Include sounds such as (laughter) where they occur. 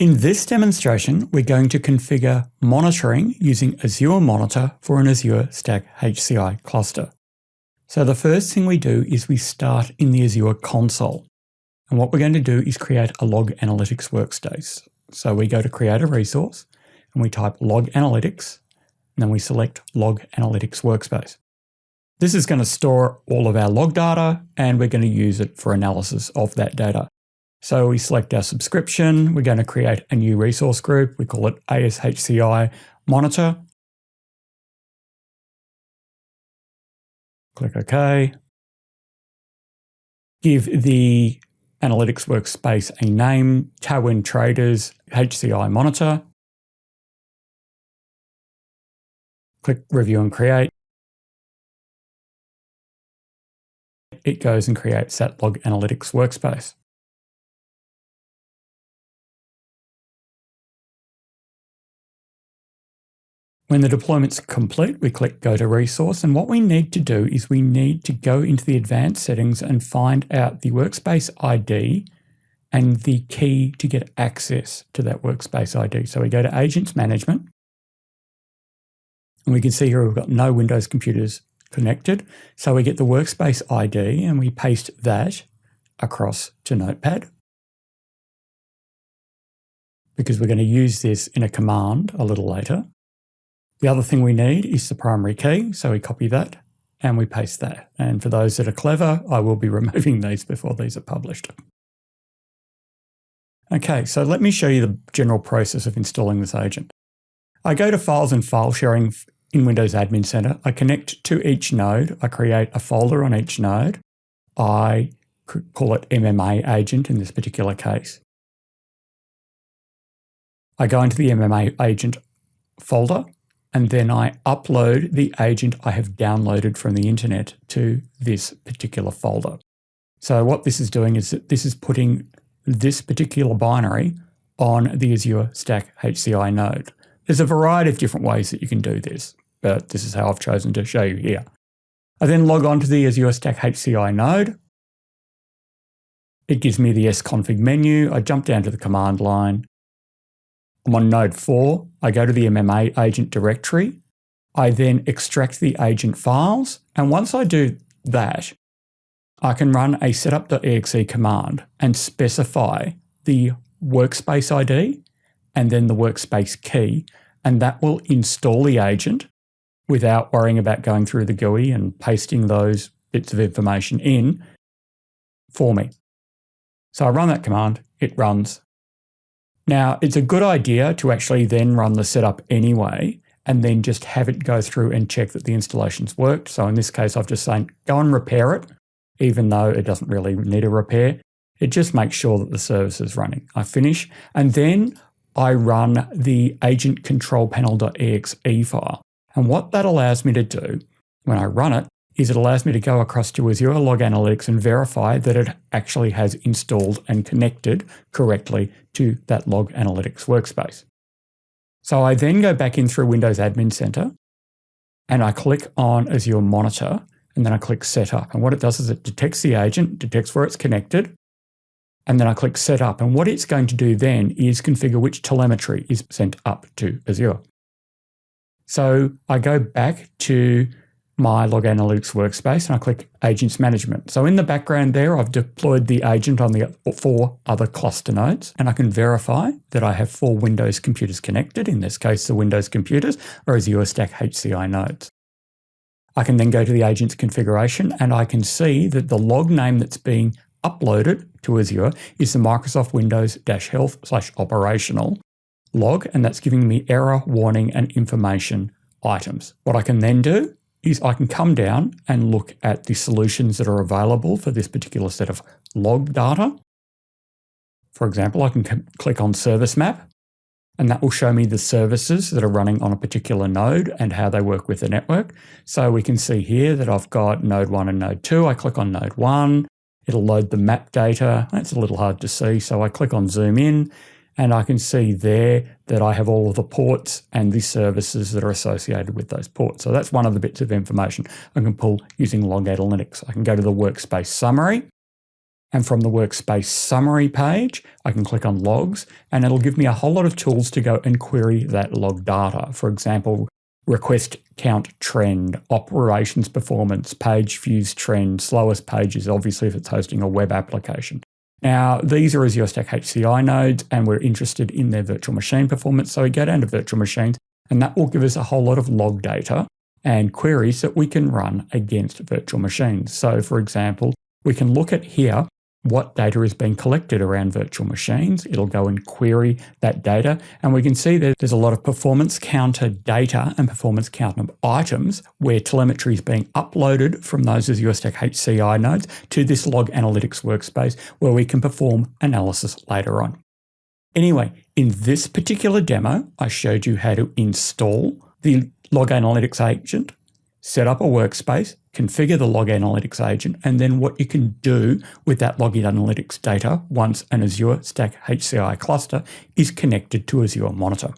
In this demonstration, we're going to configure monitoring using Azure Monitor for an Azure Stack HCI cluster. So the first thing we do is we start in the Azure console. And what we're going to do is create a log analytics workspace. So we go to create a resource and we type log analytics, and then we select log analytics workspace. This is going to store all of our log data and we're going to use it for analysis of that data. So we select our subscription. We're going to create a new resource group. We call it ASHCI monitor. Click OK. Give the analytics workspace a name, Tailwind Traders HCI monitor. Click Review and Create. It goes and creates that log analytics workspace. When the deployment's complete, we click Go to Resource, and what we need to do is we need to go into the advanced settings and find out the workspace ID and the key to get access to that workspace ID. So we go to Agents Management, and we can see here we've got no Windows computers connected. So we get the workspace ID and we paste that across to Notepad because we're going to use this in a command a little later. The other thing we need is the primary key, so we copy that and we paste that. And for those that are clever, I will be (laughs) removing these before these are published. Okay, so let me show you the general process of installing this agent. I go to Files and File Sharing in Windows Admin Center. I connect to each node. I create a folder on each node. I call it MMA agent in this particular case. I go into the MMA agent folder and then I upload the agent I have downloaded from the internet to this particular folder. So what this is doing is that this is putting this particular binary on the Azure Stack HCI node. There's a variety of different ways that you can do this, but this is how I've chosen to show you here. I then log on to the Azure Stack HCI node. It gives me the sconfig menu. I jump down to the command line. I'm on node 4. I go to the MMA agent directory. I then extract the agent files. And once I do that, I can run a setup.exe command and specify the workspace ID and then the workspace key. And that will install the agent without worrying about going through the GUI and pasting those bits of information in for me. So I run that command, it runs, now, it's a good idea to actually then run the setup anyway, and then just have it go through and check that the installation's worked. So in this case, I've just saying, go and repair it, even though it doesn't really need a repair. It just makes sure that the service is running. I finish, and then I run the agent control panel.exe file. And what that allows me to do when I run it is it allows me to go across to Azure Log Analytics and verify that it actually has installed and connected correctly to that Log Analytics workspace. So I then go back in through Windows Admin Center and I click on Azure Monitor and then I click Setup. And what it does is it detects the agent, detects where it's connected, and then I click Setup. And what it's going to do then is configure which telemetry is sent up to Azure. So I go back to my Log Analytics workspace and I click Agents Management. So in the background there, I've deployed the agent on the four other cluster nodes and I can verify that I have four Windows computers connected. In this case, the Windows computers are Azure Stack HCI nodes. I can then go to the agent's configuration and I can see that the log name that's being uploaded to Azure is the Microsoft Windows-Health slash operational log, and that's giving me error, warning, and information items. What I can then do is I can come down and look at the solutions that are available for this particular set of log data. For example, I can click on Service Map, and that will show me the services that are running on a particular node and how they work with the network. So we can see here that I've got node 1 and node 2. I click on node 1, it'll load the map data. That's a little hard to see, so I click on Zoom In, and I can see there that I have all of the ports and the services that are associated with those ports. So that's one of the bits of information I can pull using Log Analytics. I can go to the workspace summary And from the workspace summary page, I can click on logs and it'll give me a whole lot of tools to go and query that log data. For example, request count trend, operations performance, page views trend, slowest pages, obviously if it's hosting a web application. Now, these are Azure Stack HCI nodes, and we're interested in their virtual machine performance. So we go down to virtual machines, and that will give us a whole lot of log data and queries that we can run against virtual machines. So for example, we can look at here what data is being collected around virtual machines. It'll go and query that data. And we can see that there's a lot of performance counter data and performance counter items where telemetry is being uploaded from those Azure Stack HCI nodes to this log analytics workspace where we can perform analysis later on. Anyway, in this particular demo, I showed you how to install the Log Analytics agent set up a workspace, configure the Log Analytics agent, and then what you can do with that Log Analytics data once an Azure Stack HCI cluster is connected to Azure Monitor.